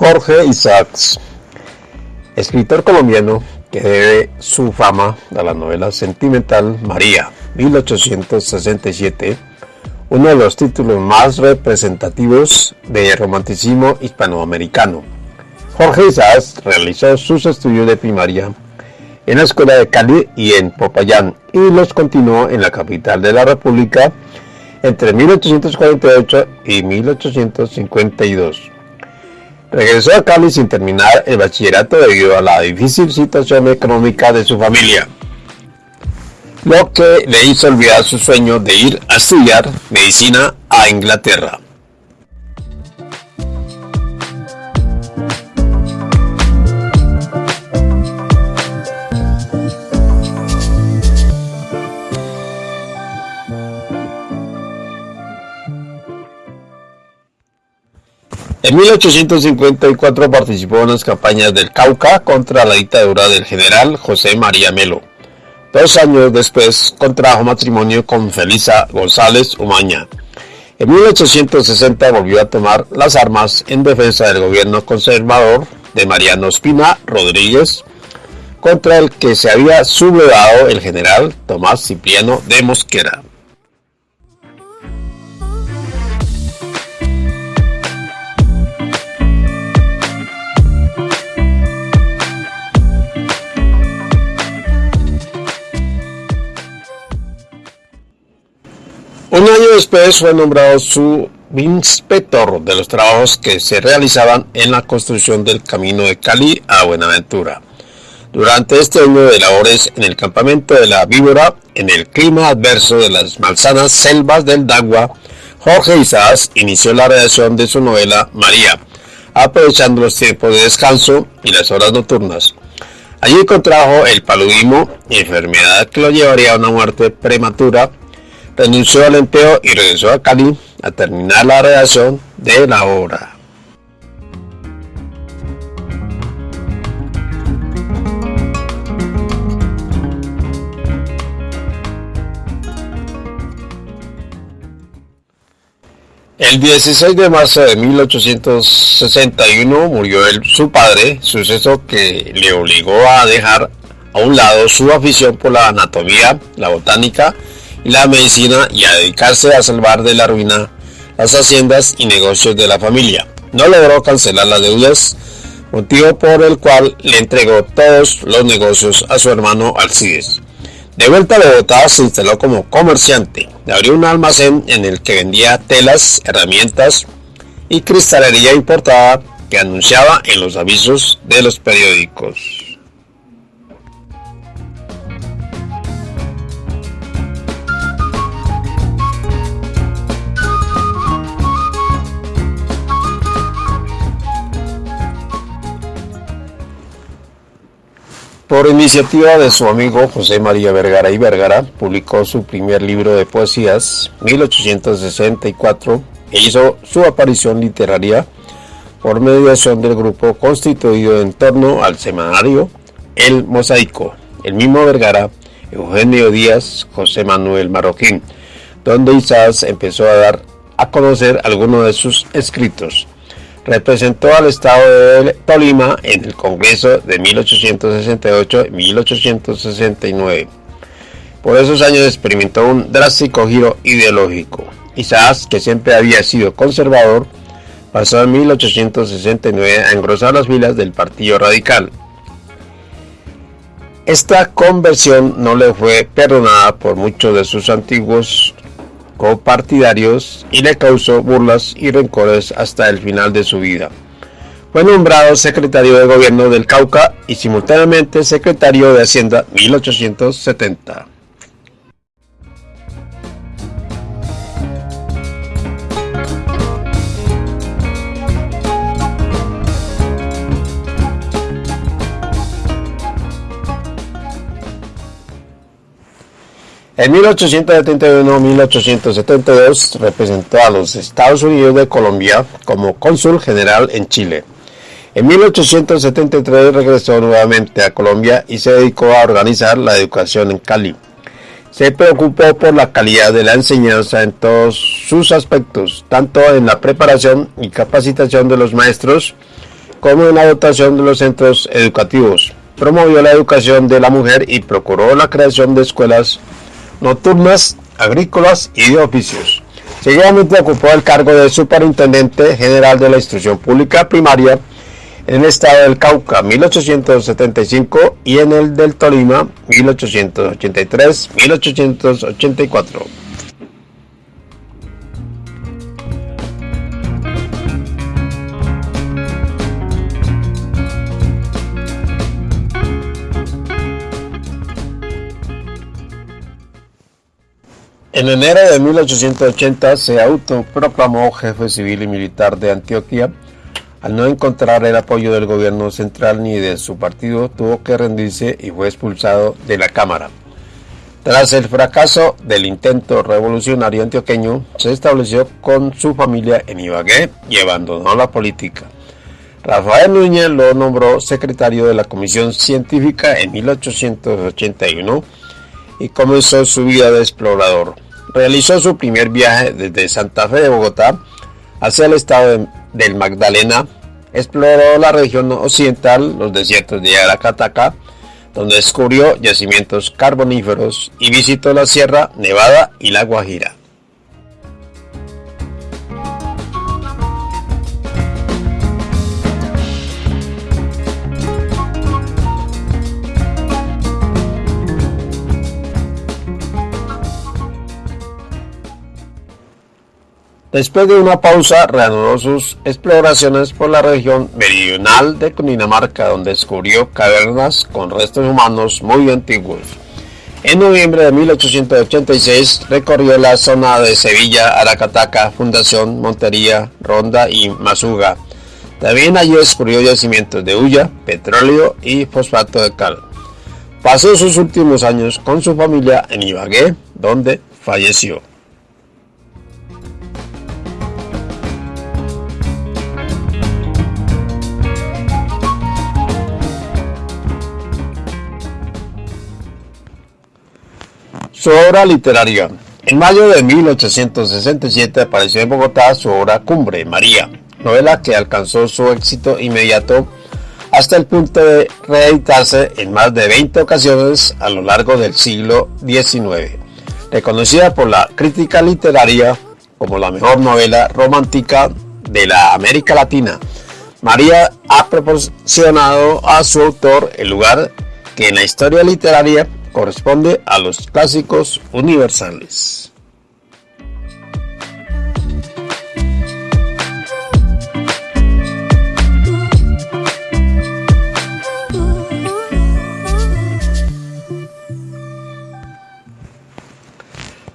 Jorge Isaacs, escritor colombiano que debe su fama a la novela sentimental María, 1867, uno de los títulos más representativos del romanticismo hispanoamericano. Jorge Isaacs realizó sus estudios de primaria en la escuela de Cali y en Popayán y los continuó en la capital de la República entre 1848 y 1852. Regresó a Cali sin terminar el bachillerato debido a la difícil situación económica de su familia, lo que le hizo olvidar su sueño de ir a estudiar medicina a Inglaterra. En 1854 participó en las campañas del Cauca contra la dictadura del general José María Melo. Dos años después contrajo matrimonio con Felisa González Umaña. En 1860 volvió a tomar las armas en defensa del gobierno conservador de Mariano Espina Rodríguez, contra el que se había sublevado el general Tomás Cipriano de Mosquera. Después fue nombrado su inspector de los trabajos que se realizaban en la construcción del camino de Cali a Buenaventura. Durante este año de labores en el campamento de la víbora, en el clima adverso de las malsanas selvas del Dagua, Jorge Isaacs inició la redacción de su novela María, aprovechando los tiempos de descanso y las horas nocturnas. Allí contrajo el paludismo, enfermedad que lo llevaría a una muerte prematura renunció al empleo y regresó a Cali a terminar la redacción de la obra. El 16 de marzo de 1861 murió su padre, suceso que le obligó a dejar a un lado su afición por la anatomía, la botánica la medicina y a dedicarse a salvar de la ruina las haciendas y negocios de la familia. No logró cancelar las deudas, motivo por el cual le entregó todos los negocios a su hermano Alcides. De vuelta a Bogotá se instaló como comerciante. Abrió un almacén en el que vendía telas, herramientas y cristalería importada que anunciaba en los avisos de los periódicos. Por iniciativa de su amigo José María Vergara y Vergara, publicó su primer libro de poesías, 1864, e hizo su aparición literaria por mediación del grupo constituido en torno al semanario El Mosaico, el mismo Vergara, Eugenio Díaz, José Manuel Marroquín, donde Isaac empezó a dar a conocer algunos de sus escritos. Representó al estado de Tolima en el Congreso de 1868 y 1869. Por esos años experimentó un drástico giro ideológico. Isaac, que siempre había sido conservador, pasó en 1869 a engrosar las filas del Partido Radical. Esta conversión no le fue perdonada por muchos de sus antiguos copartidarios y le causó burlas y rencores hasta el final de su vida. Fue nombrado secretario de gobierno del Cauca y simultáneamente secretario de Hacienda 1870. En 1871-1872 representó a los Estados Unidos de Colombia como cónsul general en Chile. En 1873 regresó nuevamente a Colombia y se dedicó a organizar la educación en Cali. Se preocupó por la calidad de la enseñanza en todos sus aspectos, tanto en la preparación y capacitación de los maestros como en la dotación de los centros educativos. Promovió la educación de la mujer y procuró la creación de escuelas nocturnas, agrícolas y de oficios. Seguidamente ocupó el cargo de Superintendente General de la Instrucción Pública Primaria en el estado del Cauca 1875 y en el del Tolima 1883-1884. En enero de 1880 se autoproclamó jefe civil y militar de Antioquia al no encontrar el apoyo del gobierno central ni de su partido, tuvo que rendirse y fue expulsado de la Cámara. Tras el fracaso del intento revolucionario antioqueño, se estableció con su familia en Ibagué y abandonó la política. Rafael Núñez lo nombró secretario de la Comisión Científica en 1881 y comenzó su vida de explorador. Realizó su primer viaje desde Santa Fe de Bogotá hacia el estado del Magdalena, exploró la región occidental, los desiertos de Aracataca, donde descubrió yacimientos carboníferos y visitó la Sierra Nevada y la Guajira. Después de una pausa, reanudó sus exploraciones por la región meridional de Cundinamarca, donde descubrió cavernas con restos humanos muy antiguos. En noviembre de 1886 recorrió la zona de Sevilla, Aracataca, Fundación, Montería, Ronda y Masuga. También allí descubrió yacimientos de hulla, petróleo y fosfato de cal. Pasó sus últimos años con su familia en Ibagué, donde falleció. Obra literaria. En mayo de 1867 apareció en Bogotá su obra Cumbre, María, novela que alcanzó su éxito inmediato hasta el punto de reeditarse en más de 20 ocasiones a lo largo del siglo XIX. Reconocida por la crítica literaria como la mejor novela romántica de la América Latina, María ha proporcionado a su autor el lugar que en la historia literaria corresponde a los clásicos universales.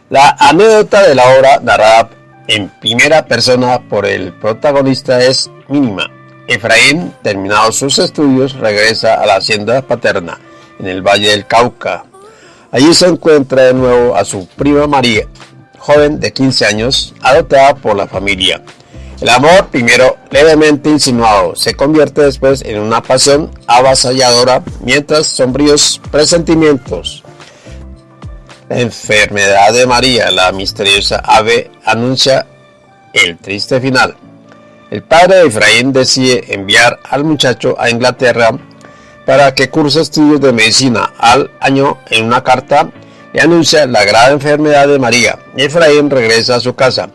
La anécdota de la obra narrada en primera persona por el protagonista es mínima. Efraín, terminados sus estudios, regresa a la hacienda paterna en el Valle del Cauca. Allí se encuentra de nuevo a su prima María, joven de 15 años, adoptada por la familia. El amor, primero levemente insinuado, se convierte después en una pasión avasalladora, mientras sombríos presentimientos. La enfermedad de María, la misteriosa ave, anuncia el triste final. El padre de Efraín decide enviar al muchacho a Inglaterra para que curse estudios de medicina. Al año, en una carta, le anuncia la grave enfermedad de María. Efraín regresa a su casa.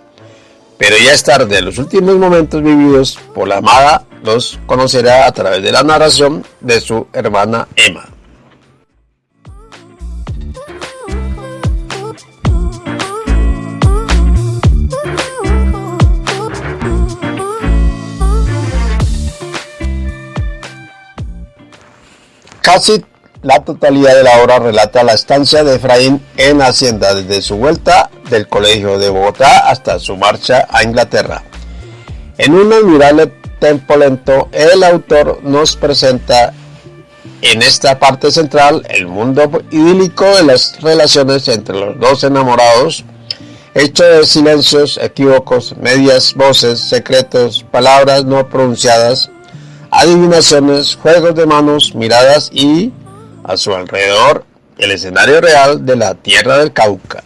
Pero ya es tarde, los últimos momentos vividos por la amada los conocerá a través de la narración de su hermana Emma. Casi la totalidad de la obra relata la estancia de Efraín en Hacienda desde su vuelta del colegio de Bogotá hasta su marcha a Inglaterra. En un admirable tempo lento, el autor nos presenta en esta parte central el mundo idílico de las relaciones entre los dos enamorados, hecho de silencios, equívocos, medias voces, secretos, palabras no pronunciadas, adivinaciones, juegos de manos, miradas y, a su alrededor, el escenario real de la tierra del Cauca.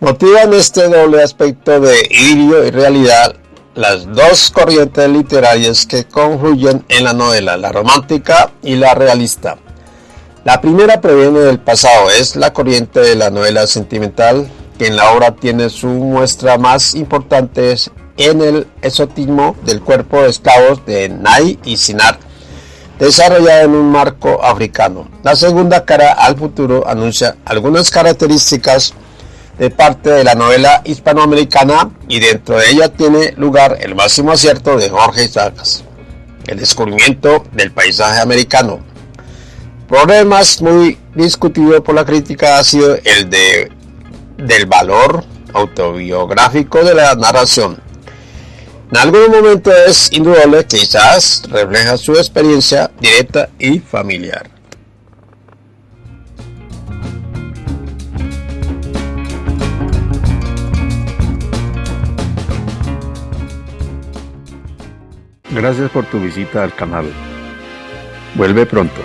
Motivan este doble aspecto de idilio y realidad las dos corrientes literarias que confluyen en la novela, la romántica y la realista. La primera proviene del pasado, es la corriente de la novela sentimental, que en la obra tiene su muestra más importante en el esotismo del cuerpo de esclavos de Nay y Sinar, desarrollado en un marco africano. La segunda cara al futuro anuncia algunas características de parte de la novela hispanoamericana y dentro de ella tiene lugar el máximo acierto de Jorge Isaacs, el descubrimiento del paisaje americano. Problemas muy discutido por la crítica ha sido el de, del valor autobiográfico de la narración. En algún momento es indudable que Isaacs refleja su experiencia directa y familiar. Gracias por tu visita al canal. Vuelve pronto.